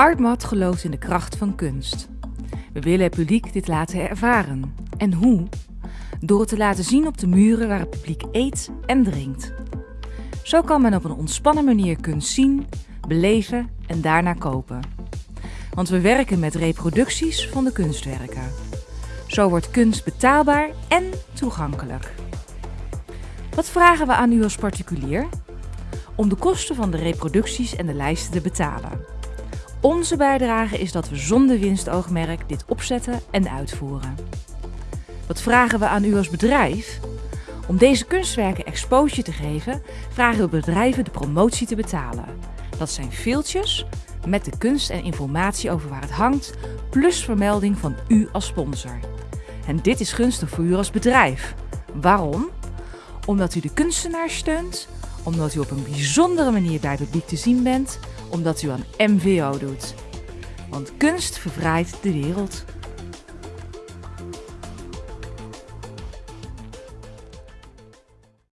Artmat gelooft in de kracht van kunst. We willen het publiek dit laten ervaren. En hoe? Door het te laten zien op de muren waar het publiek eet en drinkt. Zo kan men op een ontspannen manier kunst zien, beleven en daarna kopen. Want we werken met reproducties van de kunstwerken. Zo wordt kunst betaalbaar en toegankelijk. Wat vragen we aan u als particulier? Om de kosten van de reproducties en de lijsten te betalen. Onze bijdrage is dat we zonder winstoogmerk dit opzetten en uitvoeren. Wat vragen we aan u als bedrijf? Om deze kunstwerken exposure te geven, vragen we bedrijven de promotie te betalen. Dat zijn veeltjes met de kunst en informatie over waar het hangt, plus vermelding van u als sponsor. En dit is gunstig voor u als bedrijf. Waarom? Omdat u de kunstenaar steunt, omdat u op een bijzondere manier bij het publiek te zien bent, omdat u aan MVO doet. Want kunst vervrijdt de wereld.